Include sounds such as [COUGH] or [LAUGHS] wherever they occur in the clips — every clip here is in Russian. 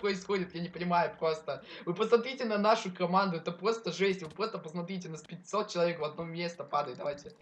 происходит, я не понимаю просто. Вы посмотрите на нашу команду, это просто жесть. Вы просто посмотрите, на 500 человек в одно место падает. Давайте.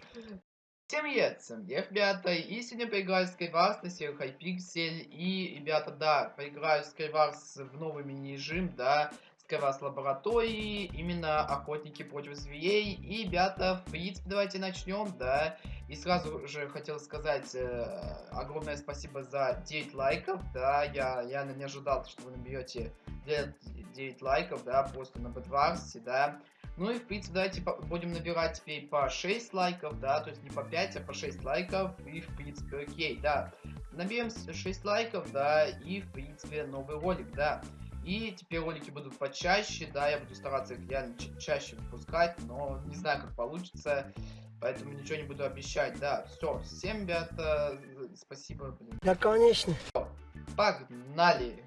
Всем привет, привет, ребята, и сегодня поиграю в Skywars на сервере Hypixel, и, ребята, да, поиграю в Skywars в новый мини-режим, да, Skywars лаборатории, именно охотники против зверей, и, ребята, в принципе, давайте начнем, да, и сразу же хотел сказать э, огромное спасибо за 9 лайков, да, я реально не ожидал, что вы наберете 9 лайков, да, просто на Бэтварсе, да, ну и, в принципе, давайте будем набирать теперь по 6 лайков, да, то есть не по 5, а по 6 лайков, и, в принципе, окей, да. Наберем 6 лайков, да, и, в принципе, новый ролик, да. И теперь ролики будут почаще, да, я буду стараться их реально чаще выпускать, но не знаю, как получится, поэтому ничего не буду обещать, да. Все, всем, ребята, спасибо, блин. Да, конечно. Погнали!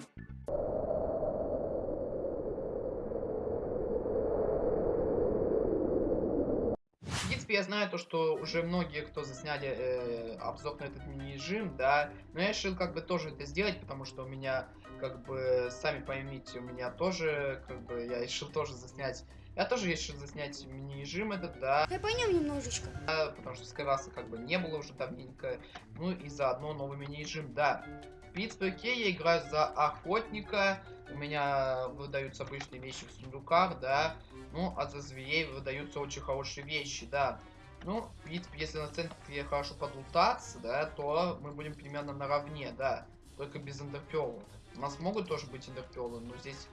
принципе, я знаю то, что уже многие, кто засняли э, обзор на этот мини-режим, да, но я решил как бы тоже это сделать, потому что у меня, как бы, сами поймите, у меня тоже, как бы, я решил тоже заснять я тоже решил заснять мини-режим этот, да. Я понял немножечко. Да, потому что Скайраса как бы не было уже давненько. Ну и заодно новый мини-режим, да. В принципе, окей, я играю за охотника. У меня выдаются обычные вещи в сундуках, да. Ну, а за зверей выдаются очень хорошие вещи, да. Ну, в принципе, если на центре хорошо подлутаться, да, то мы будем примерно наравне, да. Только без эндерпелов. У нас могут тоже быть эндерпелы, но здесь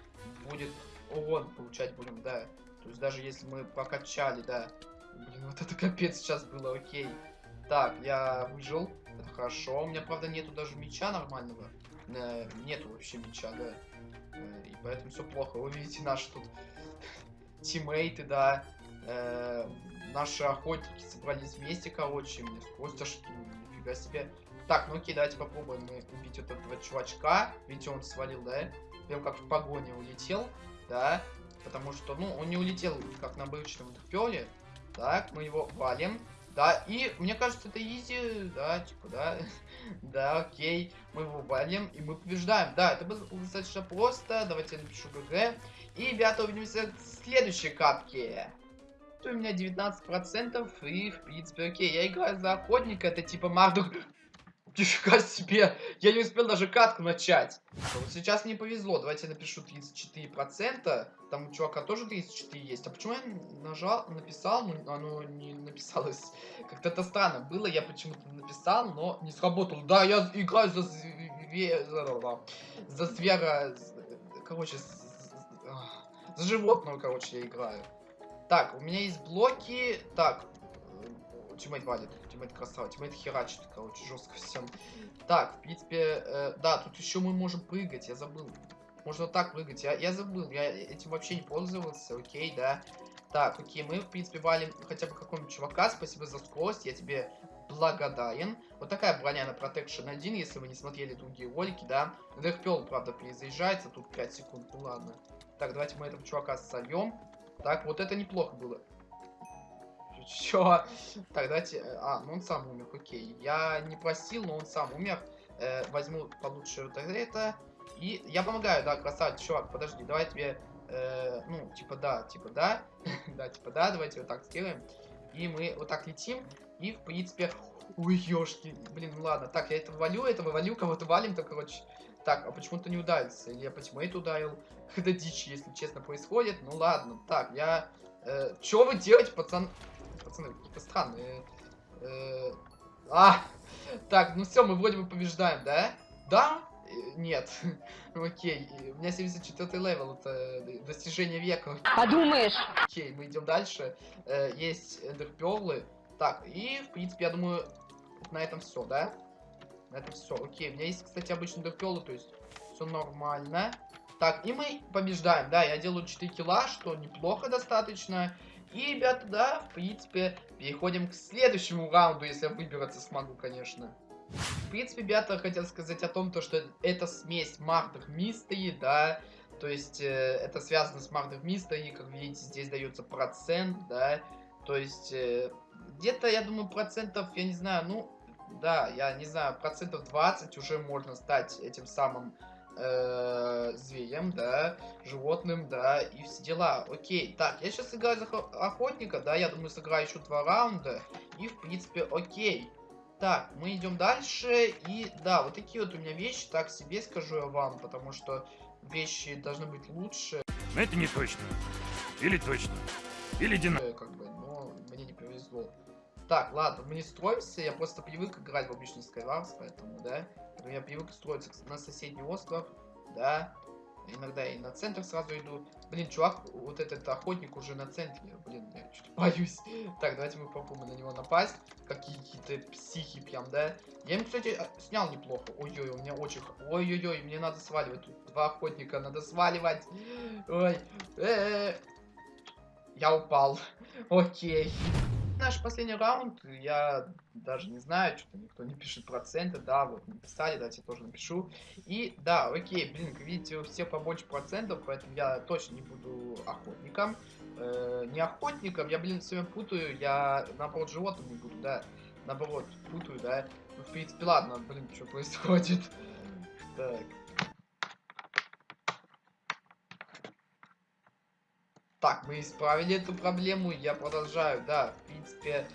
будет урон получать будем, да. То есть даже если мы прокачали, да. Блин, вот это капец сейчас было, окей. Так, я выжил. Это хорошо. У меня, правда, нету даже меча нормального. Э, нету вообще меча, да. Э, и поэтому все плохо. Вы видите наши тут тиммейты, да. Э, наши охотники собрались вместе, короче. Мне скорость аж нифига себе. Так, ну окей, давайте попробуем убить вот этого чувачка. Видите, он свалил, да? Прям как в погоне улетел, да. Потому что, ну, он не улетел, как на обычном пеле. Так, мы его валим. Да, и мне кажется, это изи, да, типа, да, [LAUGHS] да, окей, мы его валим, и мы побеждаем, да, это было достаточно просто, давайте я напишу ГГ, и, ребята, увидимся в следующей катке. У меня 19%, и, в принципе, окей, я играю за охотника, это типа Мардук Нифига себе, я не успел даже катку начать. Вот сейчас мне повезло, давайте я напишу 34%. Там у чувака тоже 34 есть. А почему я нажал, написал, но оно не написалось? [LAUGHS] Как-то это странно было, я почему-то написал, но не сработал. Да, я играю за за звера, короче, за животного, короче, я играю. Так, у меня есть блоки. Так, teammate валит. Teammate красава. Teammate херачит, короче, жестко всем. Так, в принципе, э, да, тут еще мы можем прыгать, я забыл. Можно так прыгать, я, я забыл, я этим вообще не пользовался, окей, да. Так, окей, мы, в принципе, валим хотя бы какого-нибудь чувака, спасибо за скорость, я тебе благодарен. Вот такая броня на Protection 1, если вы не смотрели другие ролики, да. Дэрпел, правда, перезаезжается, тут 5 секунд, ну ладно. Так, давайте мы этого чувака сольем. Так, вот это неплохо было. Чё? Давайте... Э, а, ну он сам умер, окей. Я не просил, но он сам умер. Э, возьму получше вот это. И я помогаю, да, красавец, чувак, подожди, давай тебе... Э, ну, типа да, типа да. [LAUGHS] да, типа да, давайте вот так сделаем. И мы вот так летим. И, в принципе... Ой, ёшки, блин, ну ладно. Так, я этого валю, этого валю, кого-то валим, то, короче... Так, а почему-то не ударился? Или я по teammate у ударил? [LAUGHS] Это дичь, если честно, происходит. Ну ладно. Так, я... Э, что вы делаете, пацан? Пацаны, какие-то странные. Э, а, так, ну все, мы вроде бы побеждаем, да? Да? Э, нет. [LAUGHS] Окей, у меня 74 level, это достижение века. Подумаешь. Окей, мы идем дальше. Э, есть эндерперлы. Так, и, в принципе, я думаю, на этом все, да? На этом все. Окей, у меня есть, кстати, обычные эндерперлы, то есть все нормально. Так, и мы побеждаем, да, я делаю 4 килла, что неплохо достаточно. И, ребята, да, в принципе, переходим к следующему раунду, если я выбираться смогу, конечно. В принципе, ребята, хотел сказать о том, то, что это смесь Murder Mystery, да, то есть э, это связано с Murder Mystery, как видите, здесь дается процент, да, то есть э, где-то, я думаю, процентов, я не знаю, ну, да, я не знаю, процентов 20 уже можно стать этим самым э, зверем, да, животным, да, и все дела. Окей, так, я сейчас играю за охотника, да, я думаю, сыграю еще два раунда, и, в принципе, окей. Так, мы идем дальше, и, да, вот такие вот у меня вещи, так себе скажу я вам, потому что вещи должны быть лучше. Но это не точно. Или точно. Или дина... Э, как бы, но мне не повезло. Так, ладно, мы не строимся, я просто привык играть в обычный Skywars, поэтому, да. Поэтому я привык строиться на соседний остров, да. Иногда и на центр сразу иду. Блин, чувак, вот этот охотник уже на центре. Блин, я что-то боюсь. [LAUGHS] Так, давайте мы попробуем на него напасть. Какие-то психи прям, да. Я им, кстати, снял неплохо. Ой-ой, у меня очень... Ой-ой-ой, мне надо сваливать. Тут два охотника, надо сваливать. Ой. Э -э -э. Я упал. [LAUGHS] Окей. Наш последний раунд, я даже не знаю, что-то никто не пишет проценты, да, вот написали, давайте я тоже напишу. И да, окей, блин, как видите, у всех побольше процентов, поэтому я точно не буду охотником. Э, не охотником, я, блин, все время путаю, я наоборот животным не буду, да, наоборот, путаю, да. Ну, в принципе, ладно, блин, что происходит. [LAUGHS] Так. Так, мы исправили эту проблему, я продолжаю, да, в принципе.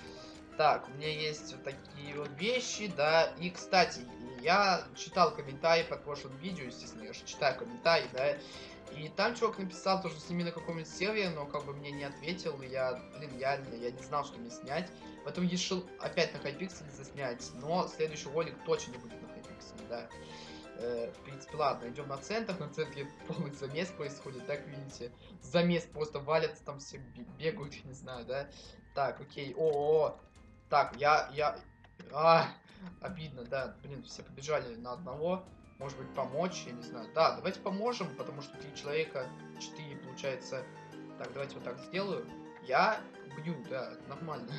Так, у меня есть вот такие вот вещи, да, и, кстати, я читал комментарии под прошлым видео, естественно, я же читаю комментарии, да, и там чувак написал, то, что с ними на каком-нибудь сервере, но как бы мне не ответил, и я, блин, я, я не знал, что мне снять. Поэтому решил опять на хайпикселе заснять, но следующий ролик точно не будет на хайпикселе, да. Э, принципе, ладно, идем на центр. На центре полный замес происходит, так видите. Замес просто валятся, там все бегают, [LAUGHS] не знаю, да. Так, окей. О, -о, -о. Так, я, я... А, обидно, да. Блин, все побежали на одного. Может быть, помочь, я не знаю. Да, давайте поможем, потому что три человека, четыре, получается. Так, давайте вот так сделаю. Я бью, да, нормально.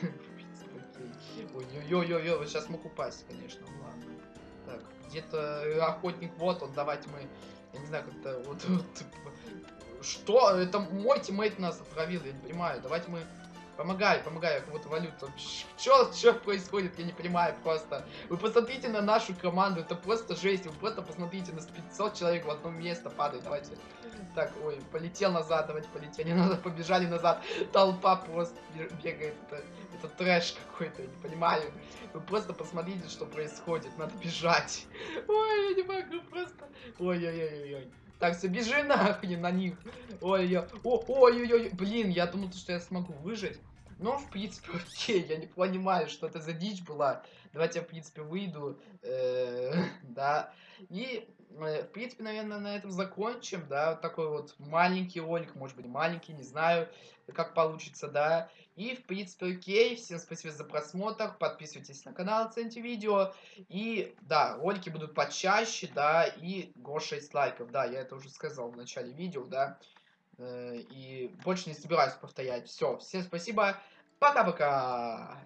[LAUGHS] Ой-ой-ой-ой, вот сейчас мог упасть, конечно, ладно. Так, где-то охотник, вот он, давайте мы, я не знаю, как-то вот, вот, что? Это мой тиммейт нас отравил, я не понимаю. Давайте мы Помогай, помогай, я кого-то валю. Что, что происходит, я не понимаю просто. Вы посмотрите на нашу команду, это просто жесть. Вы просто посмотрите, на 500 человек в одно место падает. Давайте. Так, ой, полетел назад, давайте полетели [LAUGHS] назад, побежали назад. Толпа просто бегает. Это, это трэш какой-то, я не понимаю. Вы просто посмотрите, что происходит. Надо бежать. [LAUGHS] Ой, я не могу просто. Ой-ой-ой-ой. Так, все, бежи нахрен на них. Ой-ой-ой. Блин, я думал, что я смогу выжить. Но, в принципе, [LAUGHS] окей, я не понимаю, что это за дичь была. Давайте я, в принципе, выйду. Э, [LAUGHS] да. И, э, в принципе, наверное, на этом закончим, да. Вот такой вот маленький ролик, может быть, маленький, не знаю, как получится, да. И, в принципе, окей. Всем спасибо за просмотр. Подписывайтесь на канал, оцените видео. И, да, ролики будут почаще, да. И го 6 лайков, да, я это уже сказал в начале видео, да. Э, и больше не собираюсь повторять. Все, всем спасибо. Пока-пока.